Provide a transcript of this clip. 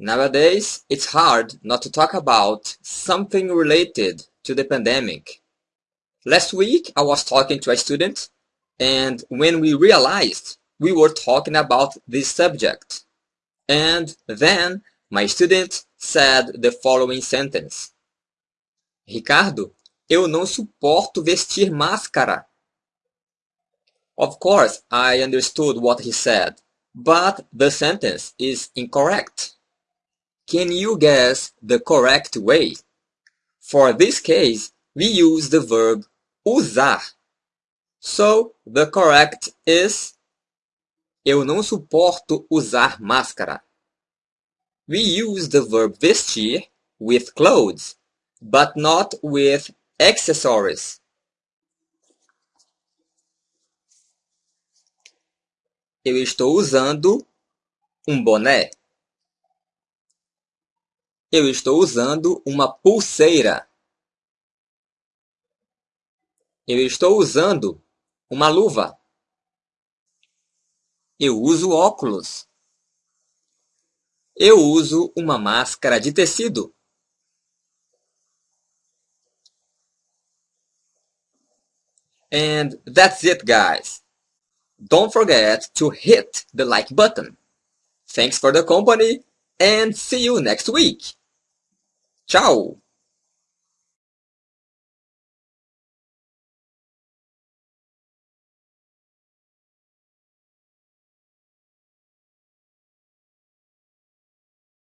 Nowadays, it's hard not to talk about something related to the pandemic. Last week, I was talking to a student, and when we realized we were talking about this subject, and then my student said the following sentence. Ricardo, eu não suporto vestir máscara. Of course, I understood what he said, but the sentence is incorrect. Can you guess the correct way? For this case, we use the verb usar. So, the correct is Eu não suporto usar máscara. We use the verb vestir with clothes, but not with accessories. Eu estou usando um boné. Eu estou usando uma pulseira. Eu estou usando uma luva. Eu uso óculos. Eu uso uma máscara de tecido. And that's it, guys. Don't forget to hit the like button. Thanks for the company and see you next week. Tchau!